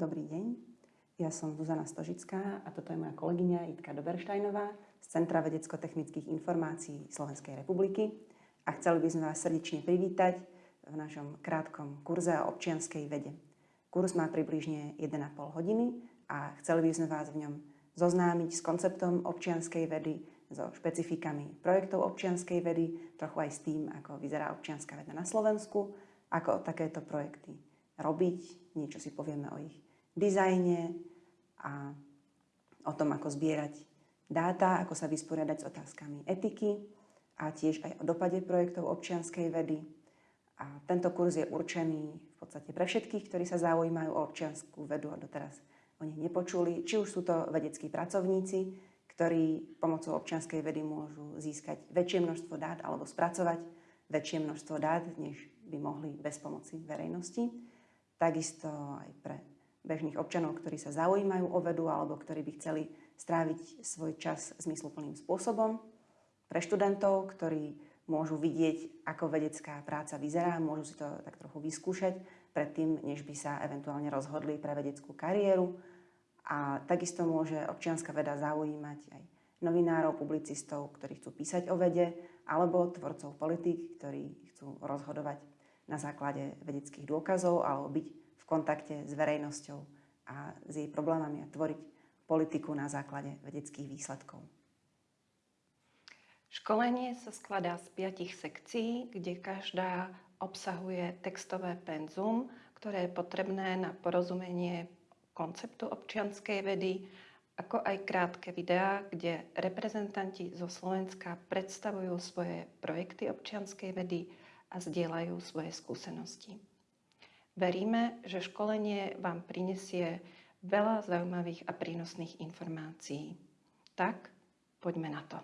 Dobrý deň, ja som Zuzana Stožická a toto je moja kolegyňa Jitka Doberštajnová z Centra vedecko-technických informácií Slovenskej republiky a chceli by sme vás srdečne privítať v našom krátkom kurze o občianskej vede. Kurs má približne 1,5 hodiny a chceli by sme vás v ňom zoznámiť s konceptom občianskej vedy, so špecifikami projektov občianskej vedy, trochu aj s tým, ako vyzerá občianská veda na Slovensku, ako takéto projekty robiť, niečo si povieme o ich dizajne a o tom, ako zbierať dáta, ako sa vysporiadať s otázkami etiky a tiež aj o dopade projektov občianskej vedy. A tento kurz je určený v podstate pre všetkých, ktorí sa zaujímajú o občianskú vedu a doteraz o nich nepočuli. Či už sú to vedeckí pracovníci, ktorí pomocou občianskej vedy môžu získať väčšie množstvo dát alebo spracovať väčšie množstvo dát, než by mohli bez pomoci verejnosti. Takisto aj pre bežných občanov, ktorí sa zaujímajú o vedu alebo ktorí by chceli stráviť svoj čas zmysluplným spôsobom. Pre študentov, ktorí môžu vidieť, ako vedecká práca vyzerá, môžu si to tak trochu vyskúšať predtým, než by sa eventuálne rozhodli pre vedeckú kariéru. A takisto môže občianská veda zaujímať aj novinárov, publicistov, ktorí chcú písať o vede, alebo tvorcov politik, ktorí chcú rozhodovať na základe vedeckých dôkazov alebo byť kontakte s verejnosťou a s jej problémami a tvoriť politiku na základe vedeckých výsledkov. Školenie sa skladá z piatich sekcií, kde každá obsahuje textové penzum, ktoré je potrebné na porozumenie konceptu občianskej vedy, ako aj krátke videá, kde reprezentanti zo Slovenska predstavujú svoje projekty občianskej vedy a zdieľajú svoje skúsenosti. Veríme, že školenie vám prinesie veľa zaujímavých a prínosných informácií. Tak, poďme na to.